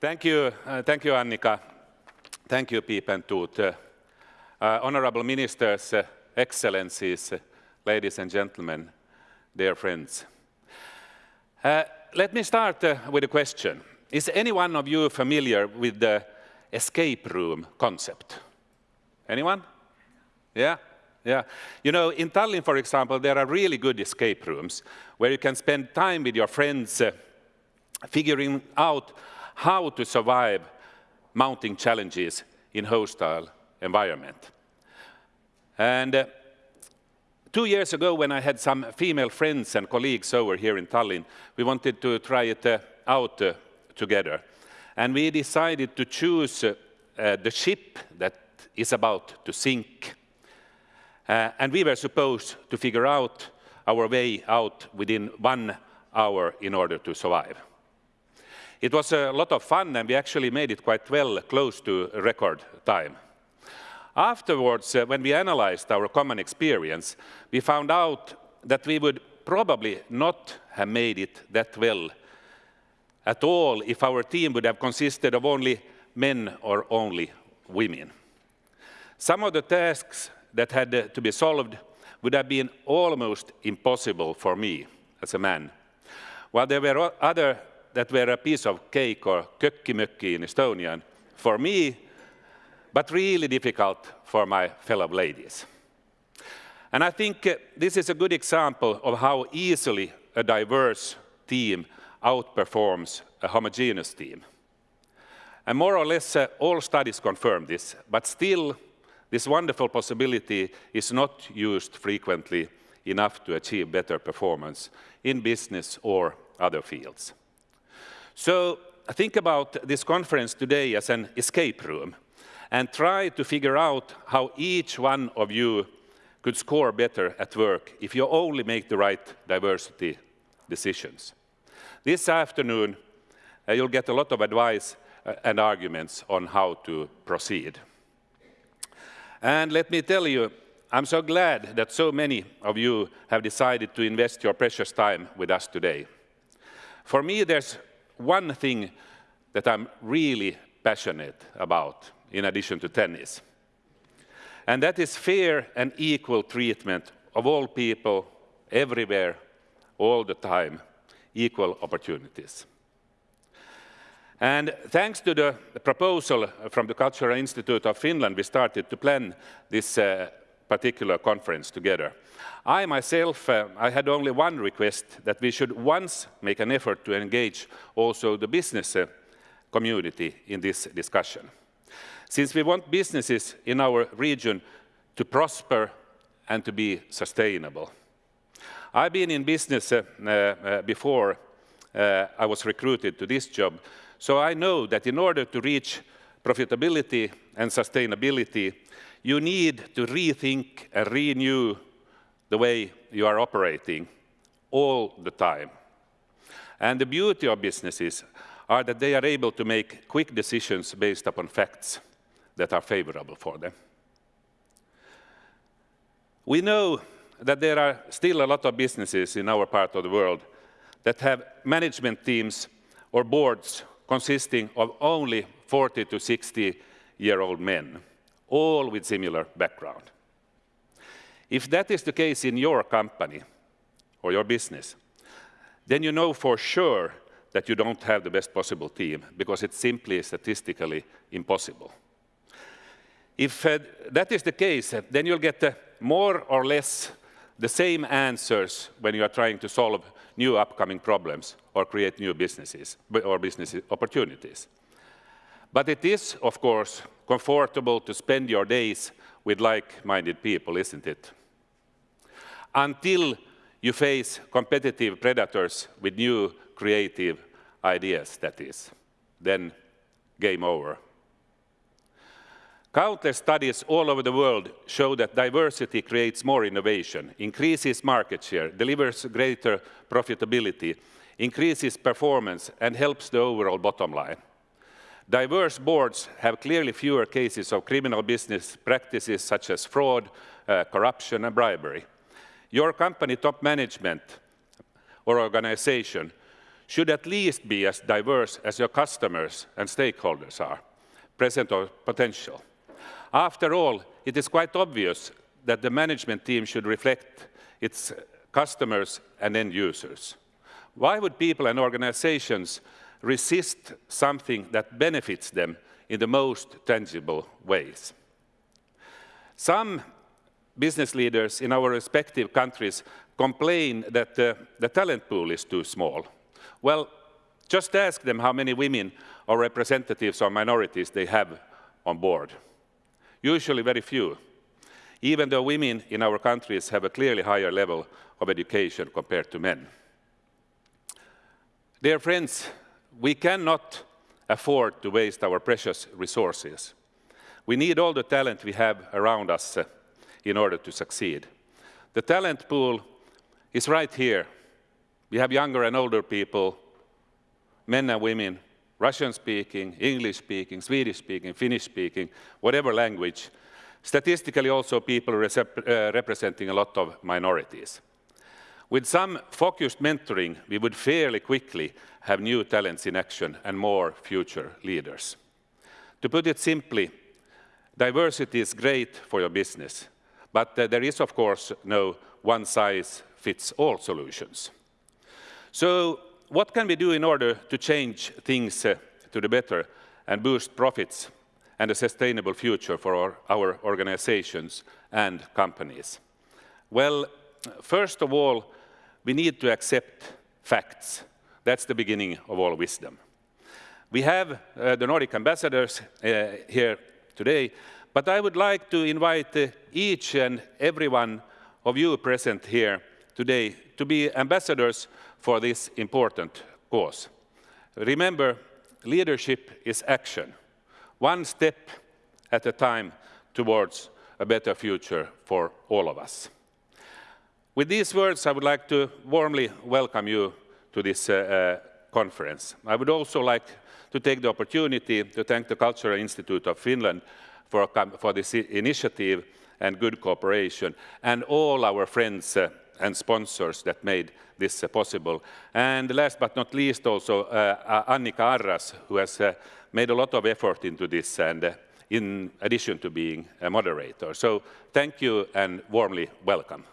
Thank you, uh, thank you, Annika. Thank you, Piep and Toot. Uh, uh, honorable ministers, uh, excellencies, uh, ladies and gentlemen, dear friends. Uh, let me start with a question. Is any one of you familiar with the escape room concept? Anyone? Yeah? Yeah. You know, in Tallinn, for example, there are really good escape rooms where you can spend time with your friends figuring out how to survive mounting challenges in hostile environment. And uh, two years ago, when I had some female friends and colleagues over here in Tallinn, we wanted to try it uh, out uh, together. And we decided to choose uh, the ship that is about to sink. Uh, and we were supposed to figure out our way out within one hour in order to survive. It was a lot of fun and we actually made it quite well, close to record time. Afterwards, uh, when we analyzed our common experience, we found out that we would probably not have made it that well at all if our team would have consisted of only men or only women. Some of the tasks that had uh, to be solved would have been almost impossible for me as a man. While there were other that were a piece of cake or kökkimökki in Estonian for me, but really difficult for my fellow ladies. And I think uh, this is a good example of how easily a diverse team outperforms a homogeneous team. And more or less uh, all studies confirm this, but still this wonderful possibility is not used frequently enough to achieve better performance in business or other fields. So think about this conference today as an escape room and try to figure out how each one of you could score better at work if you only make the right diversity decisions. This afternoon, uh, you'll get a lot of advice uh, and arguments on how to proceed. And let me tell you, I'm so glad that so many of you have decided to invest your precious time with us today. For me, there's one thing that I'm really passionate about, in addition to tennis. And that is fair and equal treatment of all people, everywhere, all the time, equal opportunities. And thanks to the proposal from the Cultural Institute of Finland, we started to plan this uh, particular conference together. I myself, uh, I had only one request, that we should once make an effort to engage also the business uh, community in this discussion. Since we want businesses in our region to prosper and to be sustainable. I've been in business uh, uh, before uh, I was recruited to this job, so I know that in order to reach profitability and sustainability, you need to rethink and renew the way you are operating all the time. And the beauty of businesses are that they are able to make quick decisions based upon facts that are favorable for them. We know that there are still a lot of businesses in our part of the world that have management teams or boards consisting of only 40 to 60 year old men, all with similar background. If that is the case in your company or your business, then you know for sure that you don't have the best possible team because it's simply statistically impossible. If uh, that is the case, uh, then you'll get uh, more or less the same answers when you are trying to solve new upcoming problems or create new businesses or business opportunities. But it is, of course, comfortable to spend your days with like-minded people, isn't it? Until you face competitive predators with new creative ideas, that is. Then game over. Countless studies all over the world show that diversity creates more innovation, increases market share, delivers greater profitability, increases performance, and helps the overall bottom line. Diverse boards have clearly fewer cases of criminal business practices such as fraud, uh, corruption, and bribery. Your company top management or organization should at least be as diverse as your customers and stakeholders are, present or potential. After all, it is quite obvious that the management team should reflect its customers and end users. Why would people and organizations resist something that benefits them in the most tangible ways? Some business leaders in our respective countries complain that the, the talent pool is too small. Well, just ask them how many women or representatives or minorities they have on board. Usually very few, even though women in our countries have a clearly higher level of education compared to men. Dear friends, we cannot afford to waste our precious resources. We need all the talent we have around us uh, in order to succeed. The talent pool is right here. We have younger and older people, men and women, Russian-speaking, English-speaking, Swedish-speaking, Finnish-speaking, whatever language. Statistically also people uh, representing a lot of minorities. With some focused mentoring, we would fairly quickly have new talents in action and more future leaders. To put it simply, diversity is great for your business, but uh, there is, of course, no one-size-fits-all solutions. So what can we do in order to change things uh, to the better and boost profits and a sustainable future for our, our organizations and companies? Well, first of all, we need to accept facts. That's the beginning of all wisdom. We have uh, the Nordic ambassadors uh, here today, but I would like to invite uh, each and every one of you present here today to be ambassadors for this important cause. Remember, leadership is action, one step at a time towards a better future for all of us. With these words, I would like to warmly welcome you to this uh, uh, conference. I would also like to take the opportunity to thank the Cultural Institute of Finland for, for this initiative and good cooperation, and all our friends uh, and sponsors that made this uh, possible. And last but not least also uh, Annika Arras, who has uh, made a lot of effort into this and in addition to being a moderator. So thank you and warmly welcome.